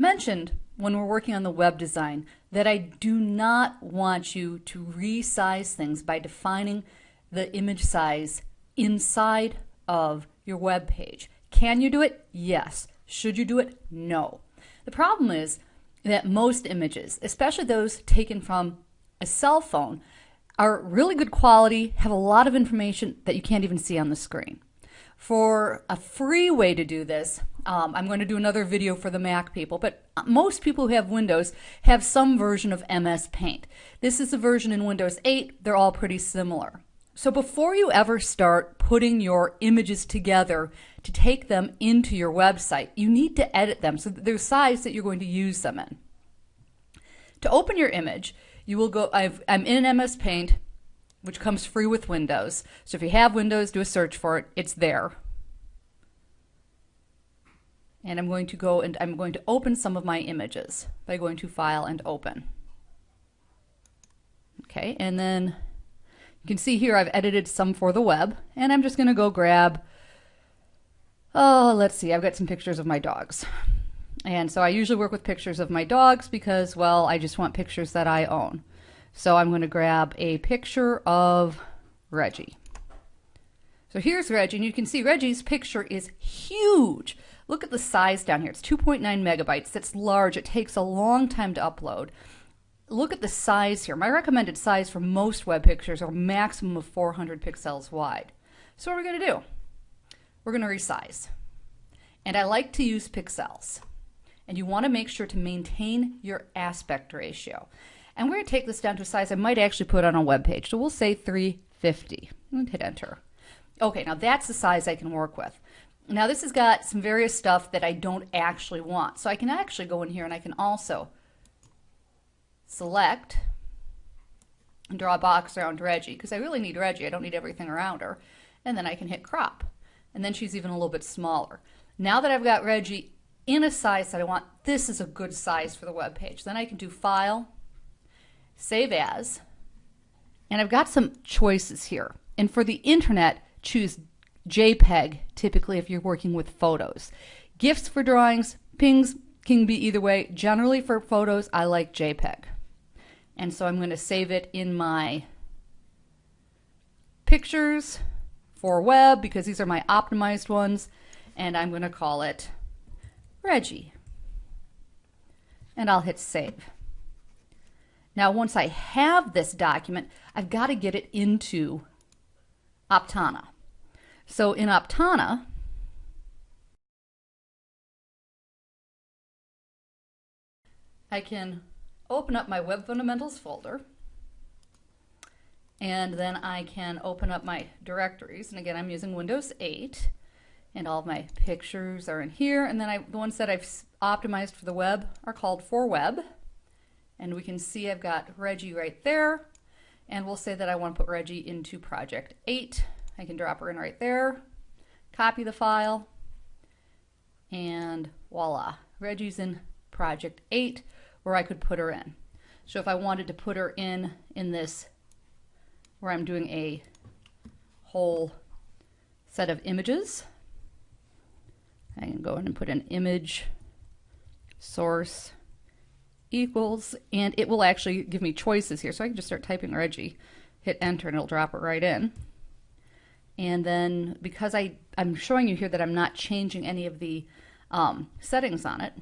mentioned when we're working on the web design that I do not want you to resize things by defining the image size inside of your web page. Can you do it? Yes. Should you do it? No. The problem is that most images, especially those taken from a cell phone, are really good quality, have a lot of information that you can't even see on the screen. For a free way to do this, um, I'm going to do another video for the Mac people, but most people who have Windows have some version of MS Paint. This is a version in Windows 8. They're all pretty similar. So before you ever start putting your images together to take them into your website, you need to edit them so that they're size that you're going to use them in. To open your image, you will go, i am in MS Paint, which comes free with Windows. So if you have Windows, do a search for it. It's there. And I'm going to go and I'm going to open some of my images by going to File and Open. Okay, and then you can see here I've edited some for the web, and I'm just going to go grab, oh, let's see, I've got some pictures of my dogs. And so I usually work with pictures of my dogs because, well, I just want pictures that I own. So I'm going to grab a picture of Reggie. So here's Reggie, and you can see Reggie's picture is huge. Look at the size down here. It's 2.9 megabytes. That's large. It takes a long time to upload look at the size here. My recommended size for most web pictures are a maximum of 400 pixels wide. So what are we going to do? We're going to resize. And I like to use pixels. And you want to make sure to maintain your aspect ratio. And we're going to take this down to a size I might actually put on a web page. So we'll say 350 and hit enter. Okay, now that's the size I can work with. Now this has got some various stuff that I don't actually want. So I can actually go in here and I can also select and draw a box around Reggie because I really need Reggie. I don't need everything around her. And then I can hit crop. And then she's even a little bit smaller. Now that I've got Reggie in a size that I want, this is a good size for the web page. Then I can do File, Save As, and I've got some choices here. And for the internet, choose JPEG, typically if you're working with photos. GIFs for drawings, pings can be either way. Generally for photos, I like JPEG. And so I'm going to save it in my pictures for web because these are my optimized ones. And I'm going to call it Reggie. And I'll hit save. Now, once I have this document, I've got to get it into Aptana. So in Aptana, I can open up my Web Fundamentals folder. And then I can open up my directories. And again, I'm using Windows 8. And all my pictures are in here. And then I, the ones that I've optimized for the web are called for web. And we can see I've got Reggie right there. And we'll say that I want to put Reggie into project 8. I can drop her in right there, copy the file, and voila, Reggie's in project 8 where I could put her in. So if I wanted to put her in in this where I'm doing a whole set of images, I can go in and put an image source equals, and it will actually give me choices here. So I can just start typing Reggie, hit enter, and it'll drop it right in. And then because I, I'm showing you here that I'm not changing any of the um, settings on it,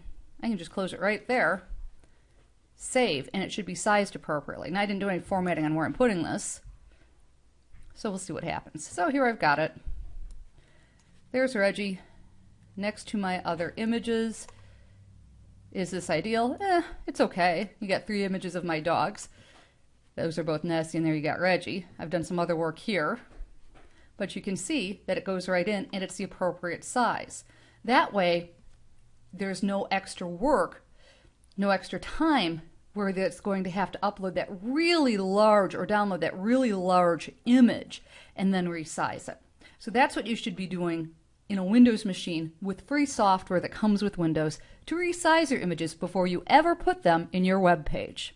I can just close it right there save, and it should be sized appropriately. Now I didn't do any formatting on where I'm putting this, so we'll see what happens. So here I've got it. There's Reggie next to my other images. Is this ideal? Eh, it's okay. You got three images of my dogs. Those are both Nessie, and there you got Reggie. I've done some other work here. But you can see that it goes right in and it's the appropriate size. That way, there's no extra work no extra time where it's going to have to upload that really large or download that really large image and then resize it. So that's what you should be doing in a Windows machine with free software that comes with Windows to resize your images before you ever put them in your web page.